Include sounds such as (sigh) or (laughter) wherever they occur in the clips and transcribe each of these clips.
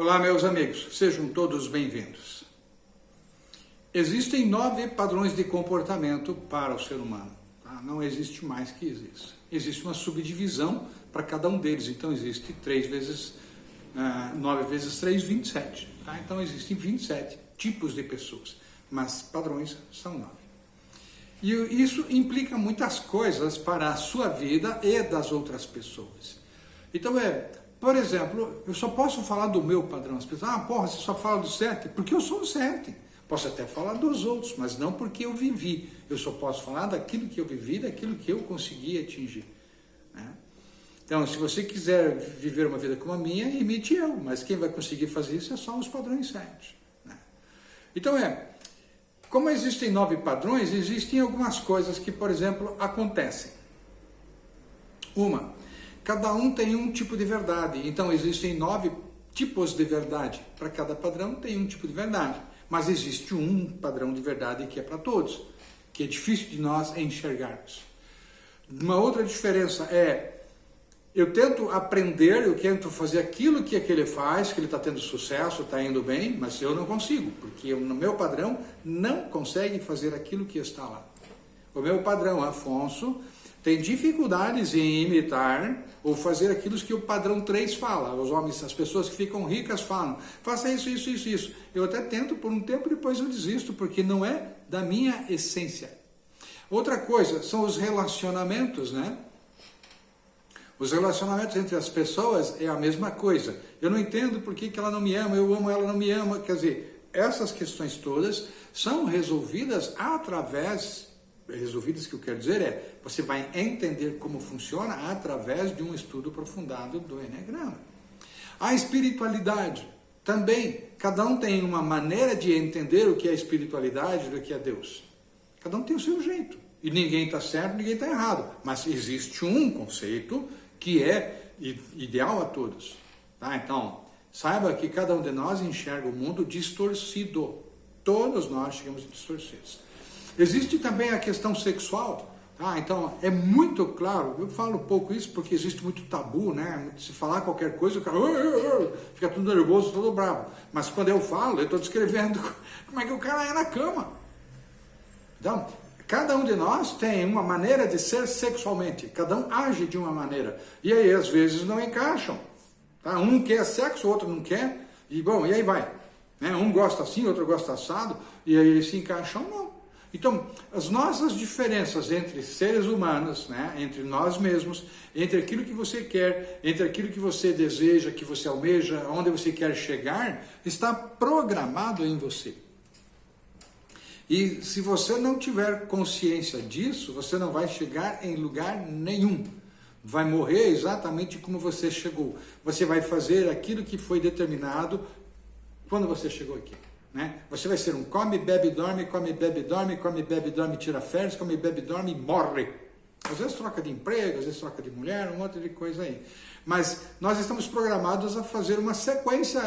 Olá, meus amigos, sejam todos bem-vindos. Existem nove padrões de comportamento para o ser humano. Tá? Não existe mais que isso. Existe uma subdivisão para cada um deles. Então, existe 3 vezes uh, 9 vezes 3, 27. Tá? Então, existem 27 tipos de pessoas, mas padrões são nove. E isso implica muitas coisas para a sua vida e das outras pessoas. Então, é por exemplo, eu só posso falar do meu padrão. As pessoas, ah, porra, você só fala do sete? Porque eu sou o sete. Posso até falar dos outros, mas não porque eu vivi. Eu só posso falar daquilo que eu vivi, daquilo que eu consegui atingir. Né? Então, se você quiser viver uma vida como a minha, imite eu. Mas quem vai conseguir fazer isso é só os padrões sete. Né? Então, é, como existem nove padrões, existem algumas coisas que, por exemplo, acontecem. Uma, Cada um tem um tipo de verdade, então existem nove tipos de verdade. Para cada padrão tem um tipo de verdade, mas existe um padrão de verdade que é para todos, que é difícil de nós enxergarmos. Uma outra diferença é eu tento aprender, eu tento fazer aquilo que aquele faz, que ele está tendo sucesso, está indo bem, mas eu não consigo, porque no meu padrão não consegue fazer aquilo que está lá. O meu padrão, Afonso, tem dificuldades em imitar ou fazer aquilo que o padrão 3 fala. Os homens, as pessoas que ficam ricas falam, faça isso, isso, isso, isso. Eu até tento por um tempo, depois eu desisto, porque não é da minha essência. Outra coisa são os relacionamentos, né? Os relacionamentos entre as pessoas é a mesma coisa. Eu não entendo por que, que ela não me ama, eu amo ela, não me ama. Quer dizer, essas questões todas são resolvidas através resolvidas que eu quero dizer é, você vai entender como funciona através de um estudo aprofundado do Enneagrama. A espiritualidade, também, cada um tem uma maneira de entender o que é espiritualidade, o que é Deus. Cada um tem o seu jeito. E ninguém está certo, ninguém está errado. Mas existe um conceito que é ideal a todos. Tá? Então, saiba que cada um de nós enxerga o mundo distorcido. Todos nós chegamos distorcidos. Existe também a questão sexual. Ah, então é muito claro, eu falo pouco isso porque existe muito tabu, né? Se falar qualquer coisa, o cara fica tudo nervoso, todo bravo. Mas quando eu falo, eu estou descrevendo (laughs) como é que o cara é na cama. Então, cada um de nós tem uma maneira de ser sexualmente, cada um age de uma maneira. E aí, às vezes, não encaixam. Tá? Um quer sexo, o outro não quer, e bom, e aí vai. Né? Um gosta assim, outro gosta assado, e aí eles se encaixam, não. Então, as nossas diferenças entre seres humanos, né, entre nós mesmos, entre aquilo que você quer, entre aquilo que você deseja, que você almeja, onde você quer chegar, está programado em você. E se você não tiver consciência disso, você não vai chegar em lugar nenhum. Vai morrer exatamente como você chegou. Você vai fazer aquilo que foi determinado quando você chegou aqui. Né? Você vai ser um come, bebe, dorme, come, bebe, dorme, come, bebe, dorme, tira férias, come, bebe, dorme e morre. Às vezes troca de emprego, às vezes troca de mulher, um monte de coisa aí. Mas nós estamos programados a fazer uma sequência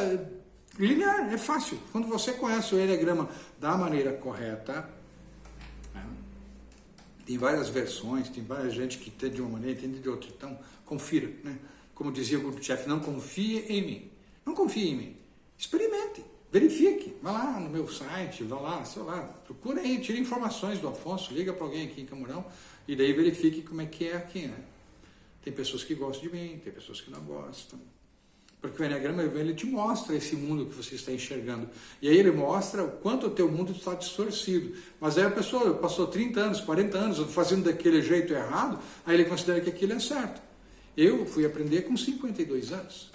linear, é fácil. Quando você conhece o Enneagrama da maneira correta, né? tem várias versões, tem várias gente que entende de uma maneira, entende de outra. Então, confira. Né? Como dizia o grupo-chefe, não confie em mim. Não confie em mim. Experimente. Verifique, vá lá no meu site, vá lá, sei lá, procura aí, tire informações do Afonso, liga para alguém aqui em Camurão e daí verifique como é que é aqui, né? Tem pessoas que gostam de mim, tem pessoas que não gostam. Porque o Enneagrama ele te mostra esse mundo que você está enxergando. E aí ele mostra o quanto o teu mundo está distorcido. Mas aí a pessoa passou 30 anos, 40 anos fazendo daquele jeito errado, aí ele considera que aquilo é certo. Eu fui aprender com 52 anos.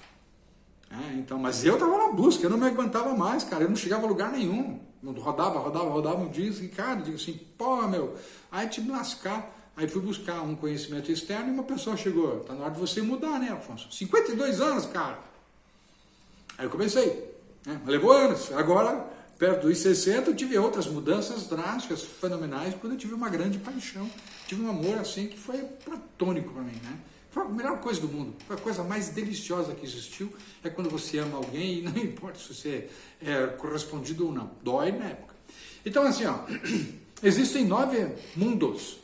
É, então, mas eu estava na busca, eu não me aguentava mais, cara, eu não chegava a lugar nenhum. Rodava, rodava, rodava um dia e, cara, digo assim, pô, meu, aí te lascar. Aí fui buscar um conhecimento externo e uma pessoa chegou, tá na hora de você mudar, né, Afonso? 52 anos, cara. Aí eu comecei, né? levou anos. Agora, perto dos 60, eu tive outras mudanças drásticas, fenomenais, quando eu tive uma grande paixão. Tive um amor assim que foi platônico para mim, né? Foi a melhor coisa do mundo, foi a coisa mais deliciosa que existiu, é quando você ama alguém e não (laughs) importa se você é correspondido ou não, dói na época. Então assim, ó, (clears throat) existem nove mundos,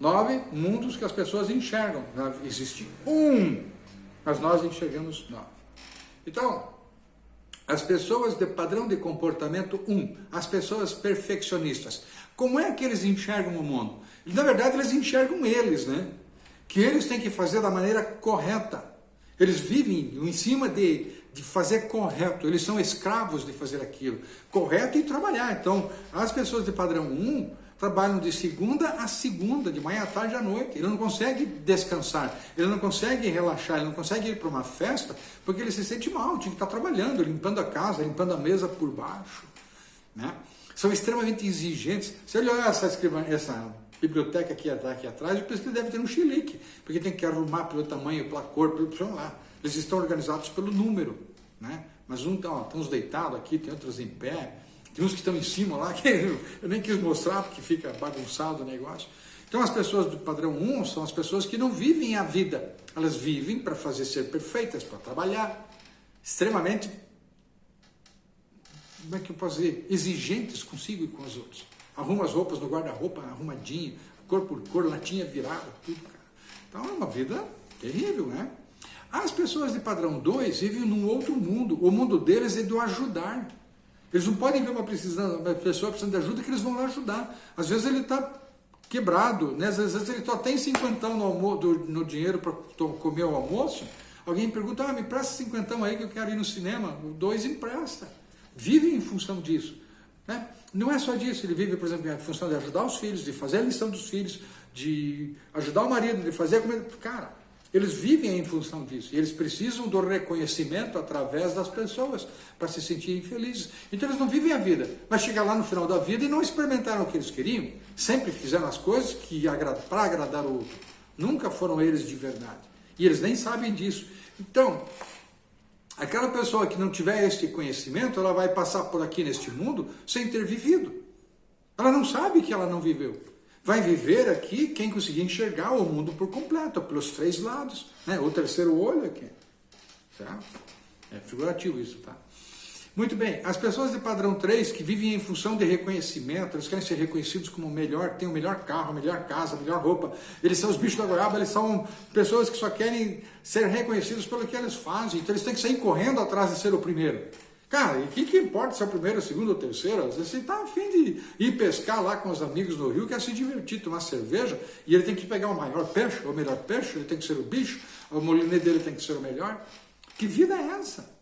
nove mundos que as pessoas enxergam, existe um, mas nós enxergamos nove. Então, As pessoas de padrão de comportamento 1, um, as pessoas perfeccionistas. Como é que eles enxergam o mundo? Na verdade, eles enxergam eles, né? Que eles têm que fazer da maneira correta. Eles vivem em cima de, de fazer correto, eles são escravos de fazer aquilo. Correto e trabalhar. Então, as pessoas de padrão 1 um, trabalham de segunda a segunda, de manhã à tarde à noite. Ele não consegue descansar, ele não consegue relaxar, ele não consegue ir para uma festa porque ele se sente mal, tinha que estar trabalhando, limpando a casa, limpando a mesa por baixo. Né? São extremamente exigentes. Se olhar essa, essa biblioteca aqui, aqui atrás, eu penso que deve ter um chilique, porque tem que arrumar pelo tamanho, pela cor, pelo sei lá. Eles estão organizados pelo número. Né? Mas um tá, ó, tem uns deitados aqui, tem outros em pé. Tem uns que estão em cima lá, (laughs) que eu nem quis mostrar porque fica bagunçado o negócio. Então as pessoas do padrão 1 são as pessoas que não vivem a vida. Elas vivem para fazer ser perfeitas, para trabalhar. Extremamente, como é que eu posso dizer? Exigentes consigo e com os outros. Arruma as roupas no guarda-roupa, arrumadinho, cor por cor, latinha virada, tudo, cara. Então é uma vida terrível, né? As pessoas de padrão 2 vivem num outro mundo. O mundo deles é do ajudar. Eles não podem ver uma, precisando, uma pessoa precisando de ajuda que eles vão lá ajudar. Às vezes ele está quebrado, né? às vezes ele só tem cinquentão no, do, no dinheiro para comer o almoço. Alguém pergunta, ah, me presta cinquentão aí que eu quero ir no cinema. O dois empresta. Vive em função disso. Né? Não é só disso, ele vive, por exemplo, em função de ajudar os filhos, de fazer a lição dos filhos, de ajudar o marido, de fazer a comida. Cara, eles vivem em função disso. Eles precisam do reconhecimento através das pessoas para se sentirem felizes. Então eles não vivem a vida, mas chegam lá no final da vida e não experimentaram o que eles queriam. Sempre fizeram as coisas que para agradar o outro. Nunca foram eles de verdade. E eles nem sabem disso. Então, aquela pessoa que não tiver este conhecimento, ela vai passar por aqui neste mundo sem ter vivido. Ela não sabe que ela não viveu vai viver aqui quem conseguir enxergar o mundo por completo, pelos três lados, né? o terceiro olho aqui. Certo? É figurativo isso, tá? Muito bem, as pessoas de padrão 3 que vivem em função de reconhecimento, eles querem ser reconhecidos como o melhor, tem o melhor carro, a melhor casa, a melhor roupa, eles são os bichos da goiaba, eles são pessoas que só querem ser reconhecidos pelo que eles fazem, então eles têm que sair correndo atrás de ser o primeiro. Cara, e o que, que importa se é o primeiro, o segundo ou o terceiro? Às vezes você está afim de ir pescar lá com os amigos no rio, quer se divertir, tomar cerveja, e ele tem que pegar o maior peixe, ou o melhor peixe, ele tem que ser o bicho, o molinete dele tem que ser o melhor. Que vida é essa?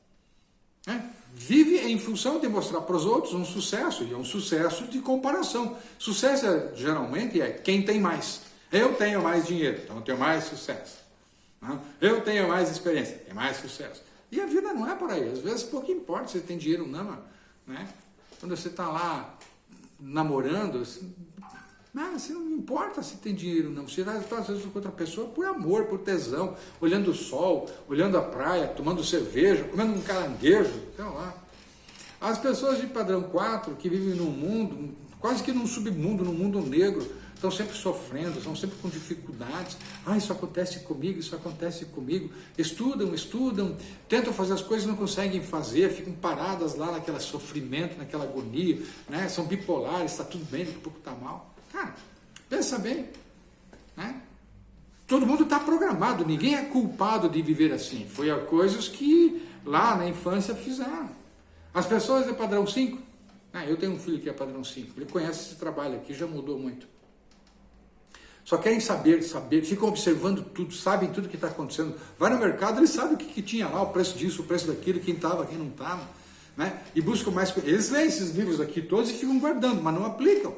É? Vive em função de mostrar para os outros um sucesso, e é um sucesso de comparação. Sucesso é, geralmente é quem tem mais. Eu tenho mais dinheiro, então eu tenho mais sucesso. Eu tenho mais experiência, tenho mais sucesso. E a vida não é por aí. Às vezes pouco importa se tem dinheiro ou não. Né? Quando você está lá namorando, assim, não, assim, não importa se tem dinheiro ou não. Você vai às vezes com outra pessoa por amor, por tesão, olhando o sol, olhando a praia, tomando cerveja, comendo um caranguejo, sei lá. As pessoas de padrão 4 que vivem num mundo, quase que num submundo, num mundo negro, estão sempre sofrendo, estão sempre com dificuldades. Ah, isso acontece comigo, isso acontece comigo. Estudam, estudam, tentam fazer as coisas não conseguem fazer, ficam paradas lá naquele sofrimento, naquela agonia, né? são bipolares, está tudo bem, daqui a pouco está mal. Cara, pensa bem. Né? Todo mundo está programado, ninguém é culpado de viver assim. Foi a coisas que lá na infância fizeram. As pessoas de padrão 5, ah, eu tenho um filho que é padrão 5, ele conhece esse trabalho aqui, já mudou muito. Só querem saber, saber, ficam observando tudo, sabem tudo que está acontecendo. Vai no mercado, eles sabem o que, que, tinha lá, o preço disso, o preço daquilo, quem estava, quem não estava. Né? E buscam mais. Eles leem esses livros aqui todos e ficam guardando, mas não aplicam.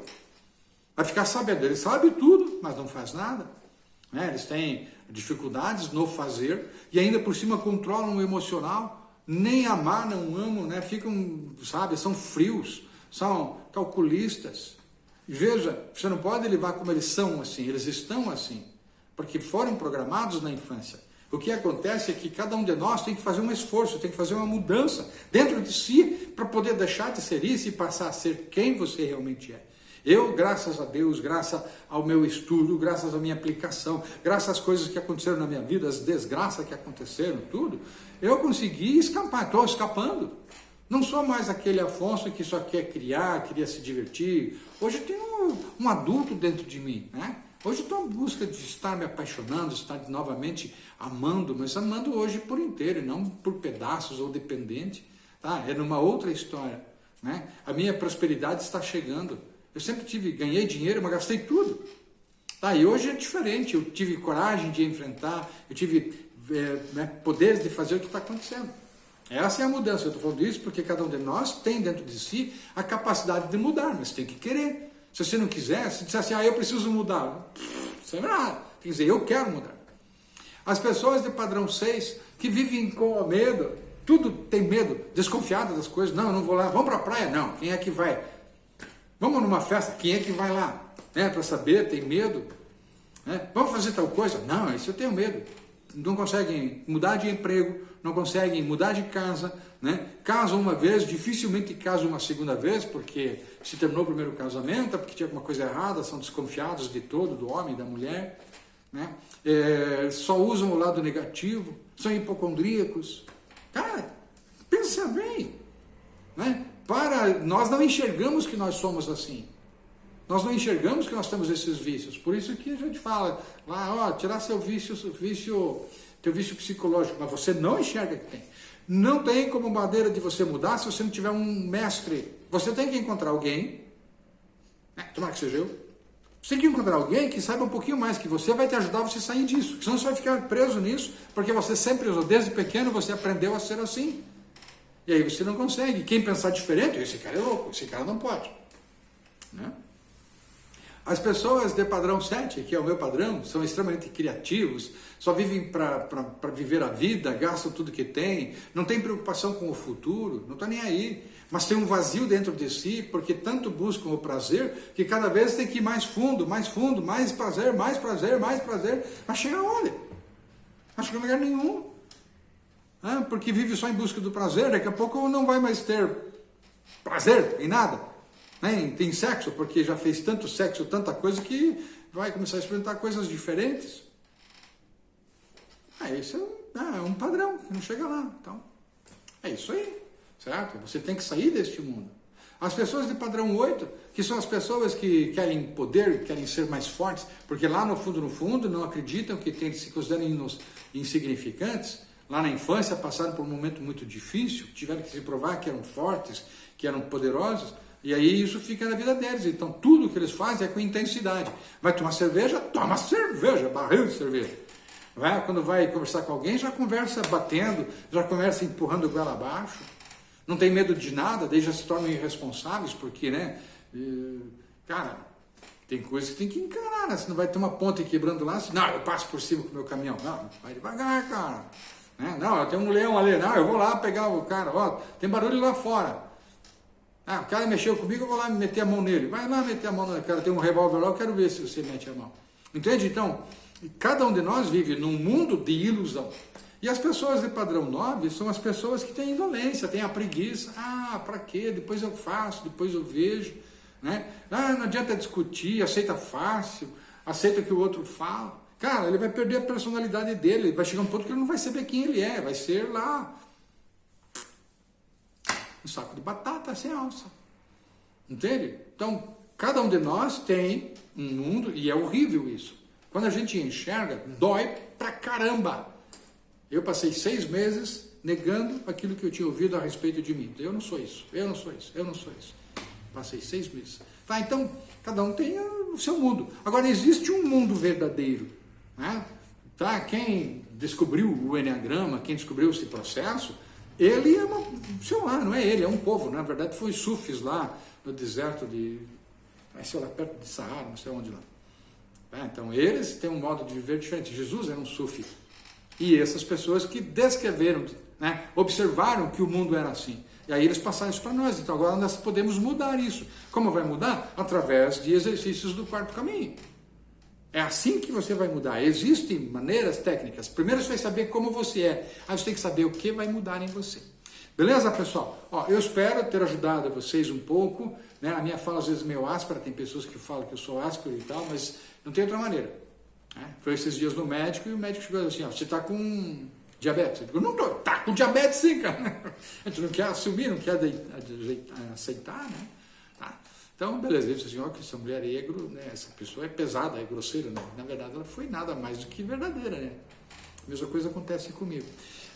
Vai ficar sabendo, eles sabem tudo, mas não faz nada. Né? Eles têm dificuldades no fazer e ainda por cima controlam o emocional. Nem amar, não amam, né? ficam, sabe, são frios, são calculistas. Veja, você não pode levar como eles são assim, eles estão assim, porque foram programados na infância. O que acontece é que cada um de nós tem que fazer um esforço, tem que fazer uma mudança dentro de si para poder deixar de ser isso e passar a ser quem você realmente é. Eu, graças a Deus, graças ao meu estudo, graças à minha aplicação, graças às coisas que aconteceram na minha vida, as desgraças que aconteceram, tudo, eu consegui escapar, estou escapando. Não sou mais aquele Afonso que só quer criar, queria se divertir. Hoje tem um, um adulto dentro de mim, né? Hoje estou em busca de estar me apaixonando, estar novamente amando, mas amando hoje por inteiro, não por pedaços ou dependente. tá? é numa outra história. Né? A minha prosperidade está chegando. Eu sempre tive, ganhei dinheiro, mas gastei tudo. Tá, e hoje é diferente, eu tive coragem de enfrentar, eu tive é, né, poderes de fazer o que está acontecendo. Essa é a mudança. Eu estou falando isso porque cada um de nós tem dentro de si a capacidade de mudar, mas tem que querer. Se você não quiser, se disser assim, ah, eu preciso mudar, (laughs) é nada. Tem que dizer, eu quero mudar. As pessoas de padrão 6 que vivem com medo, tudo tem medo, desconfiado das coisas. Não, eu não vou lá. Vamos para a praia? Não. Quem é que vai? Vamos numa festa? Quem é que vai lá? Né, para saber, tem medo. Né? Vamos fazer tal coisa? Não, isso eu tenho medo. Não conseguem mudar de emprego, não conseguem mudar de casa, né? casam uma vez, dificilmente casam uma segunda vez, porque se terminou o primeiro casamento, é porque tinha alguma coisa errada, são desconfiados de todo, do homem, da mulher, né? É, só usam o lado negativo, são hipocondríacos. Cara, pensa bem, né? Para, nós não enxergamos que nós somos assim. Nós não enxergamos que nós temos esses vícios. Por isso que a gente fala lá, ó, tirar seu vício, seu vício teu vício psicológico, mas você não enxerga que tem. Não tem como maneira de você mudar se você não tiver um mestre. Você tem que encontrar alguém, né, tomara que seja eu, você tem que encontrar alguém que saiba um pouquinho mais que você, vai te ajudar a você sair disso. Senão você vai ficar preso nisso, porque você sempre usou, desde pequeno você aprendeu a ser assim. E aí você não consegue. Quem pensar diferente, esse cara é louco, esse cara não pode. Né? As pessoas de padrão 7, que é o meu padrão, são extremamente criativos, só vivem para viver a vida, gastam tudo que tem, não tem preocupação com o futuro, não está nem aí. Mas tem um vazio dentro de si, porque tanto buscam o prazer, que cada vez tem que ir mais fundo, mais fundo, mais prazer, mais prazer, mais prazer, mas chega onde? Não chega a lugar nenhum. Ah, porque vive só em busca do prazer, daqui a pouco não vai mais ter prazer em nada né? tem sexo, porque já fez tanto sexo, tanta coisa, que vai começar a experimentar coisas diferentes. Ah, isso é, é um padrão, não chega lá. Então, é isso aí, certo? Você tem que sair deste mundo. As pessoas de padrão 8, que são as pessoas que querem poder, querem ser mais fortes, porque lá no fundo, no fundo, não acreditam que tem, se consideram insignificantes, lá na infância passaram por um momento muito difícil, tiveram que se provar que eram fortes, que eram poderosos, e aí isso fica na vida deles. Então tudo que eles fazem é com intensidade. Vai tomar cerveja? Toma cerveja, barril de cerveja. Vai, quando vai conversar com alguém, já conversa batendo, já conversa empurrando o goela abaixo. Não tem medo de nada, daí já se tornam irresponsáveis, porque, né? Cara, tem coisas que tem que encarar, né? Você não vai ter uma ponte quebrando lá, assim, não, eu passo por cima com o meu caminhão. Não, vai devagar, cara. Né? Não, tem um leão ali, não, eu vou lá pegar o cara, ó, tem barulho lá fora. Ah, o cara mexeu comigo, eu vou lá meter a mão nele. Vai lá meter a mão no cara, tem um revólver lá, eu quero ver se você mete a mão. Entende? Então, cada um de nós vive num mundo de ilusão. E as pessoas de padrão 9 são as pessoas que têm indolência, têm a preguiça. Ah, para quê? Depois eu faço, depois eu vejo. Né? Ah, não adianta discutir, aceita fácil, aceita o que o outro fala. Cara, ele vai perder a personalidade dele, vai chegar um ponto que ele não vai saber quem ele é, vai ser lá um saco de batata sem alça. Entende? Então, cada um de nós tem um mundo, e é horrível isso. Quando a gente enxerga, dói pra caramba. Eu passei seis meses negando aquilo que eu tinha ouvido a respeito de mim. Eu não sou isso, eu não sou isso, eu não sou isso. Passei seis meses. Tá, então, cada um tem o seu mundo. Agora, existe um mundo verdadeiro. Né? Tá? Quem descobriu o Enneagrama, quem descobriu esse processo, ele é uma, sei lá, não é ele, é um povo, na verdade foi sufis lá no deserto de, sei lá, perto de Saara, não sei onde lá. É, então eles têm um modo de viver diferente. Jesus era um sufi. E essas pessoas que descreveram, né, observaram que o mundo era assim. E aí eles passaram isso para nós. Então agora nós podemos mudar isso. Como vai mudar? Através de exercícios do quarto caminho. É assim que você vai mudar. Existem maneiras técnicas. Primeiro você vai saber como você é. Aí você tem que saber o que vai mudar em você. Beleza, pessoal? Ó, eu espero ter ajudado vocês um pouco. Né? A minha fala às vezes é meio áspera, tem pessoas que falam que eu sou áspero e tal, mas não tem outra maneira. Né? Foi esses dias no médico e o médico chegou assim, ó, você está com diabetes? Eu digo, não tô, tá com diabetes sim, cara. (laughs) A gente não quer assumir, não quer aceitar, né? Então, beleza, ele disse assim, ó, que essa mulher é, né, essa pessoa é pesada, é grosseira, né? Na verdade, ela foi nada mais do que verdadeira, né? A mesma coisa acontece comigo.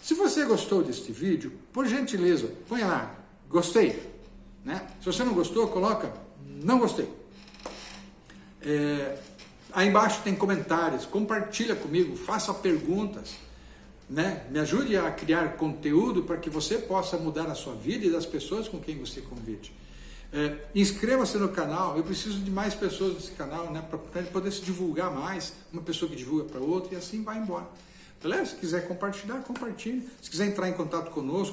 Se você gostou deste vídeo, por gentileza, põe lá, gostei. Né? Se você não gostou, coloca, não gostei. É, aí embaixo tem comentários, compartilha comigo, faça perguntas. Né? Me ajude a criar conteúdo para que você possa mudar a sua vida e das pessoas com quem você convide. É, Inscreva-se no canal, eu preciso de mais pessoas nesse canal, né, para poder se divulgar mais, uma pessoa que divulga para outra e assim vai embora. Beleza? Se quiser compartilhar, compartilhe. Se quiser entrar em contato conosco,